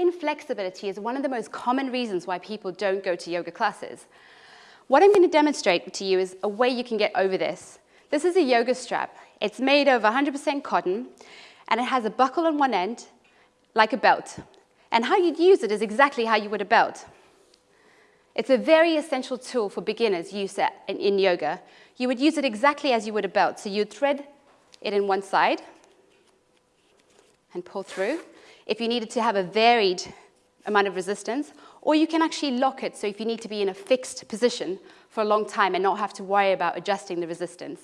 inflexibility is one of the most common reasons why people don't go to yoga classes. What I'm going to demonstrate to you is a way you can get over this. This is a yoga strap. It's made of 100% cotton, and it has a buckle on one end, like a belt. And how you'd use it is exactly how you would a belt. It's a very essential tool for beginners use in, yoga. You would use it exactly as you would a belt. So you'd thread it in one side and pull through. If you needed to have a varied amount of resistance, or you can actually lock it so if you need to be in a fixed position for a long time and not have to worry about adjusting the resistance.